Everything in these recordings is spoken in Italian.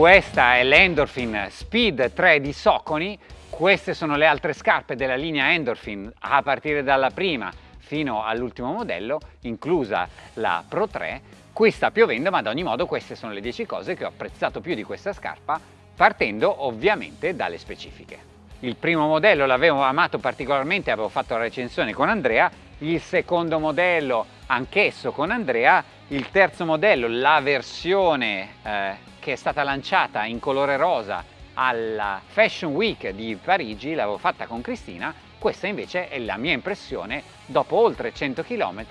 Questa è l'Endorphin Speed 3 di Soconi, queste sono le altre scarpe della linea Endorphin a partire dalla prima fino all'ultimo modello, inclusa la Pro 3. Qui sta piovendo ma ad ogni modo queste sono le 10 cose che ho apprezzato più di questa scarpa, partendo ovviamente dalle specifiche. Il primo modello l'avevo amato particolarmente, avevo fatto la recensione con Andrea, il secondo modello anch'esso con Andrea, il terzo modello, la versione eh, che è stata lanciata in colore rosa alla Fashion Week di Parigi, l'avevo fatta con Cristina, questa invece è la mia impressione, dopo oltre 100 km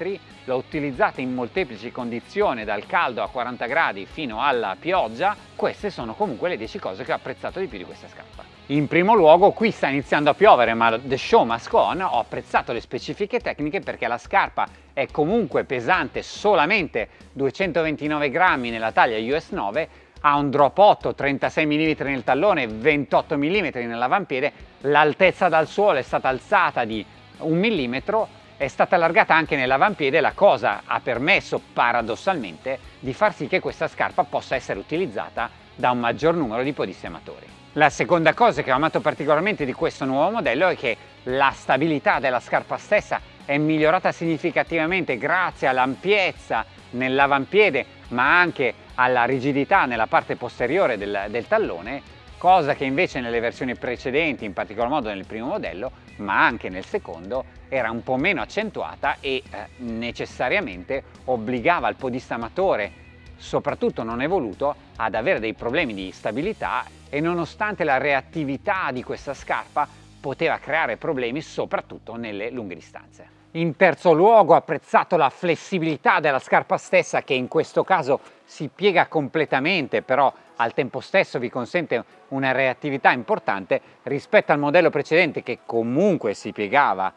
l'ho utilizzata in molteplici condizioni, dal caldo a 40 gradi fino alla pioggia, queste sono comunque le 10 cose che ho apprezzato di più di questa scarpa. In primo luogo qui sta iniziando a piovere ma the show go on, ho apprezzato le specifiche tecniche perché la scarpa è comunque pesante solamente 229 grammi nella taglia US 9 ha un drop 8, 36 mm nel tallone, 28 mm nell'avampiede, l'altezza dal suolo è stata alzata di un millimetro, è stata allargata anche nell'avampiede, la cosa ha permesso paradossalmente di far sì che questa scarpa possa essere utilizzata da un maggior numero di podisti amatori. La seconda cosa che ho amato particolarmente di questo nuovo modello è che la stabilità della scarpa stessa è migliorata significativamente grazie all'ampiezza nell'avampiede ma anche alla rigidità nella parte posteriore del, del tallone, cosa che invece nelle versioni precedenti, in particolar modo nel primo modello, ma anche nel secondo, era un po' meno accentuata e eh, necessariamente obbligava il podista amatore, soprattutto non evoluto, ad avere dei problemi di stabilità e nonostante la reattività di questa scarpa poteva creare problemi soprattutto nelle lunghe distanze. In terzo luogo apprezzato la flessibilità della scarpa stessa che in questo caso si piega completamente però al tempo stesso vi consente una reattività importante rispetto al modello precedente che comunque si piegava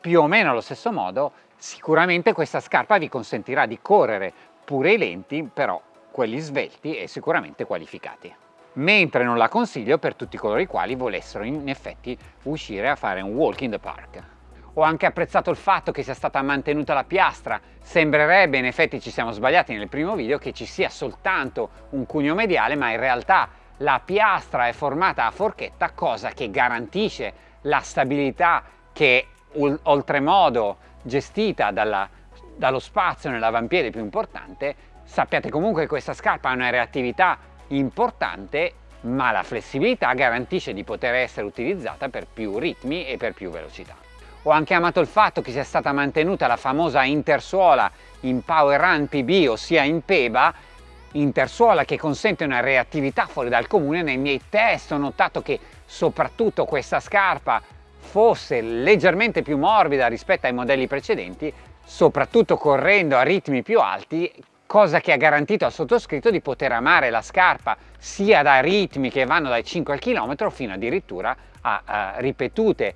più o meno allo stesso modo. Sicuramente questa scarpa vi consentirà di correre pure i lenti però quelli svelti e sicuramente qualificati. Mentre non la consiglio per tutti coloro i quali volessero in effetti uscire a fare un walk in the park ho anche apprezzato il fatto che sia stata mantenuta la piastra. Sembrerebbe, in effetti ci siamo sbagliati nel primo video, che ci sia soltanto un cuneo mediale, ma in realtà la piastra è formata a forchetta, cosa che garantisce la stabilità che oltremodo gestita dalla, dallo spazio nell'avampiede più importante. Sappiate comunque che questa scarpa ha una reattività importante ma la flessibilità garantisce di poter essere utilizzata per più ritmi e per più velocità. Ho anche amato il fatto che sia stata mantenuta la famosa intersuola in Power Run PB, ossia in PEBA, intersuola che consente una reattività fuori dal comune. Nei miei test ho notato che soprattutto questa scarpa fosse leggermente più morbida rispetto ai modelli precedenti, soprattutto correndo a ritmi più alti, cosa che ha garantito al sottoscritto di poter amare la scarpa sia da ritmi che vanno dai 5 al chilometro fino addirittura a, a ripetute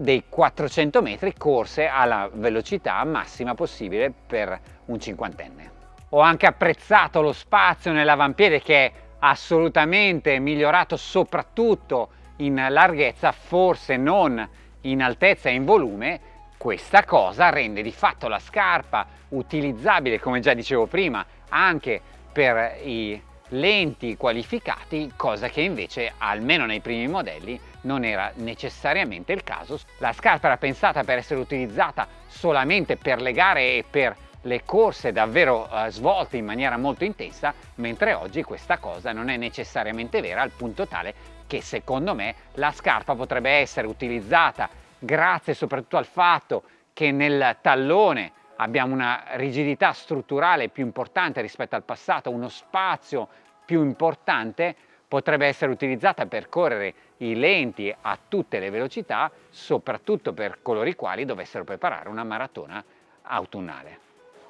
dei 400 metri corse alla velocità massima possibile per un cinquantenne. Ho anche apprezzato lo spazio nell'avampiede che è assolutamente migliorato soprattutto in larghezza, forse non in altezza e in volume, questa cosa rende di fatto la scarpa utilizzabile, come già dicevo prima, anche per i lenti qualificati, cosa che invece almeno nei primi modelli non era necessariamente il caso. La scarpa era pensata per essere utilizzata solamente per le gare e per le corse davvero uh, svolte in maniera molto intensa, mentre oggi questa cosa non è necessariamente vera al punto tale che secondo me la scarpa potrebbe essere utilizzata grazie soprattutto al fatto che nel tallone abbiamo una rigidità strutturale più importante rispetto al passato, uno spazio più importante potrebbe essere utilizzata per correre i lenti a tutte le velocità, soprattutto per coloro i quali dovessero preparare una maratona autunnale.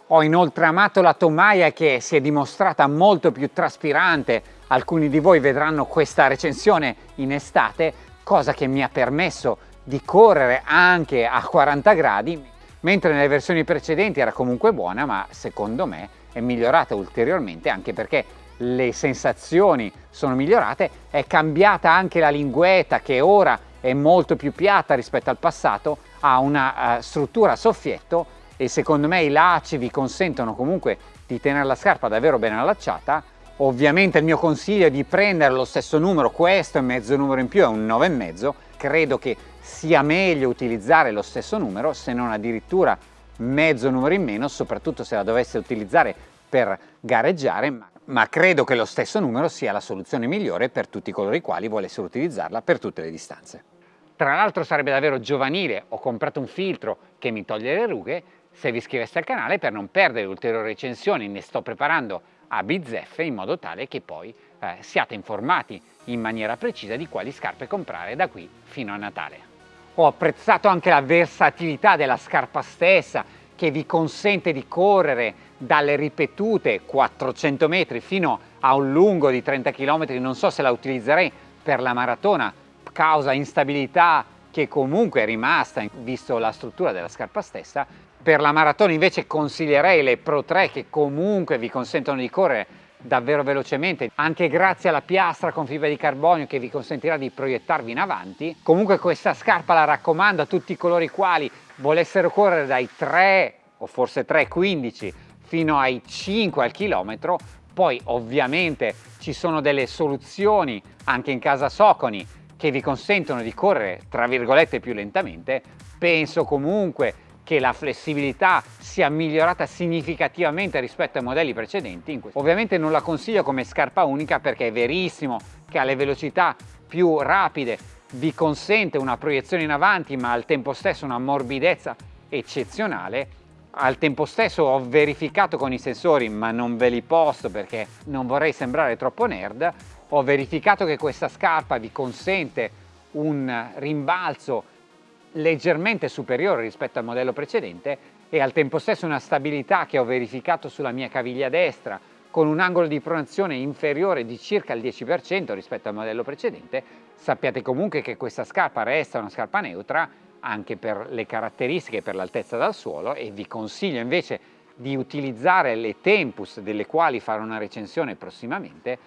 Ho inoltre amato la tomaia che si è dimostrata molto più traspirante, alcuni di voi vedranno questa recensione in estate, cosa che mi ha permesso di correre anche a 40 gradi, mentre nelle versioni precedenti era comunque buona, ma secondo me è migliorata ulteriormente anche perché le sensazioni sono migliorate, è cambiata anche la linguetta che ora è molto più piatta rispetto al passato, ha una uh, struttura a soffietto e secondo me i lacci vi consentono comunque di tenere la scarpa davvero ben allacciata Ovviamente il mio consiglio è di prendere lo stesso numero, questo è mezzo numero in più, è un 9,5. Credo che sia meglio utilizzare lo stesso numero, se non addirittura mezzo numero in meno, soprattutto se la dovesse utilizzare per gareggiare, ma credo che lo stesso numero sia la soluzione migliore per tutti coloro i quali volessero utilizzarla per tutte le distanze. Tra l'altro sarebbe davvero giovanile, ho comprato un filtro che mi toglie le rughe, se vi iscriveste al canale per non perdere ulteriori recensioni, ne sto preparando a bizzeffe in modo tale che poi eh, siate informati in maniera precisa di quali scarpe comprare da qui fino a Natale. Ho apprezzato anche la versatilità della scarpa stessa che vi consente di correre dalle ripetute 400 metri fino a un lungo di 30 km, non so se la utilizzerei per la maratona, causa instabilità che comunque è rimasta visto la struttura della scarpa stessa, per la maratona invece consiglierei le Pro 3 che comunque vi consentono di correre davvero velocemente, anche grazie alla piastra con fibra di carbonio che vi consentirà di proiettarvi in avanti. Comunque questa scarpa la raccomando a tutti coloro i quali volessero correre dai 3 o forse 3,15 fino ai 5 al chilometro, poi ovviamente ci sono delle soluzioni anche in casa Soconi che vi consentono di correre tra virgolette più lentamente, penso comunque che la flessibilità sia migliorata significativamente rispetto ai modelli precedenti. Ovviamente non la consiglio come scarpa unica perché è verissimo che alle velocità più rapide vi consente una proiezione in avanti ma al tempo stesso una morbidezza eccezionale. Al tempo stesso ho verificato con i sensori, ma non ve li posto perché non vorrei sembrare troppo nerd, ho verificato che questa scarpa vi consente un rimbalzo leggermente superiore rispetto al modello precedente e al tempo stesso una stabilità che ho verificato sulla mia caviglia destra con un angolo di pronazione inferiore di circa il 10% rispetto al modello precedente, sappiate comunque che questa scarpa resta una scarpa neutra anche per le caratteristiche, per l'altezza dal suolo e vi consiglio invece di utilizzare le Tempus delle quali farò una recensione prossimamente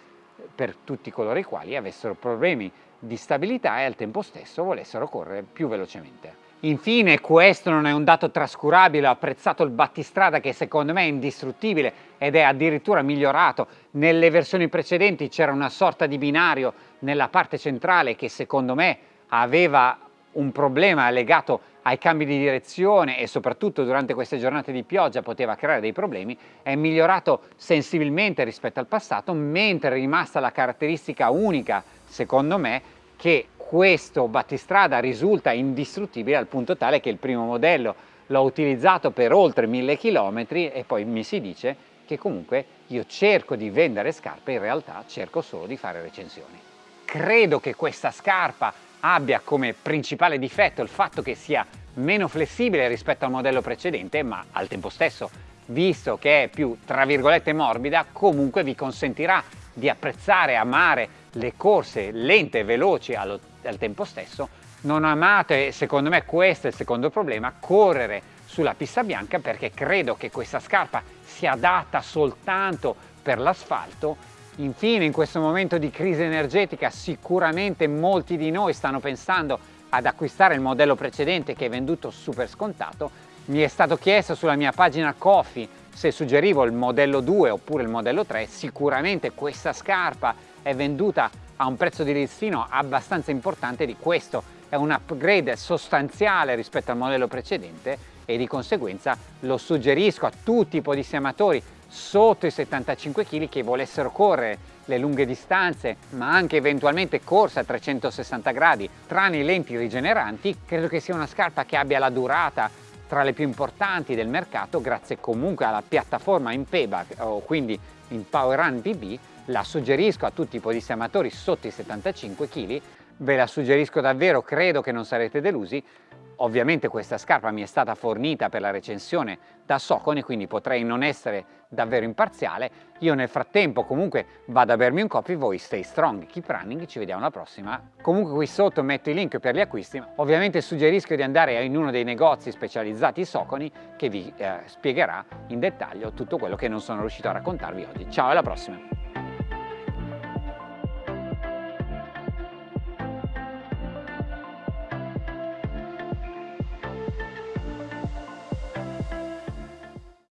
per tutti coloro i quali avessero problemi di stabilità e al tempo stesso volessero correre più velocemente. Infine questo non è un dato trascurabile, ho apprezzato il battistrada che secondo me è indistruttibile ed è addirittura migliorato. Nelle versioni precedenti c'era una sorta di binario nella parte centrale che secondo me aveva un problema legato ai cambi di direzione e soprattutto durante queste giornate di pioggia poteva creare dei problemi, è migliorato sensibilmente rispetto al passato, mentre è rimasta la caratteristica unica, secondo me, che questo battistrada risulta indistruttibile al punto tale che il primo modello l'ho utilizzato per oltre mille chilometri e poi mi si dice che comunque io cerco di vendere scarpe, in realtà cerco solo di fare recensioni. Credo che questa scarpa abbia come principale difetto il fatto che sia meno flessibile rispetto al modello precedente, ma al tempo stesso, visto che è più, tra virgolette, morbida, comunque vi consentirà di apprezzare e amare le corse lente e veloci allo, al tempo stesso. Non amate, secondo me questo è il secondo problema, correre sulla pista bianca perché credo che questa scarpa sia adatta soltanto per l'asfalto Infine, in questo momento di crisi energetica, sicuramente molti di noi stanno pensando ad acquistare il modello precedente che è venduto super scontato. Mi è stato chiesto sulla mia pagina Coffee se suggerivo il modello 2 oppure il modello 3. Sicuramente questa scarpa è venduta a un prezzo di listino abbastanza importante di questo. È un upgrade sostanziale rispetto al modello precedente e di conseguenza lo suggerisco a tutti i podissematori sotto i 75 kg che volessero correre le lunghe distanze ma anche eventualmente corsa a 360 gradi tranne i lenti rigeneranti credo che sia una scarpa che abbia la durata tra le più importanti del mercato grazie comunque alla piattaforma in payback o quindi in Power Run PB la suggerisco a tutti i podissamatori sotto i 75 kg ve la suggerisco davvero credo che non sarete delusi Ovviamente questa scarpa mi è stata fornita per la recensione da Socone, quindi potrei non essere davvero imparziale. Io nel frattempo comunque vado a bermi un coffee, voi stay strong, keep running, ci vediamo alla prossima. Comunque qui sotto metto i link per gli acquisti. Ovviamente suggerisco di andare in uno dei negozi specializzati Soconi che vi eh, spiegherà in dettaglio tutto quello che non sono riuscito a raccontarvi oggi. Ciao alla prossima!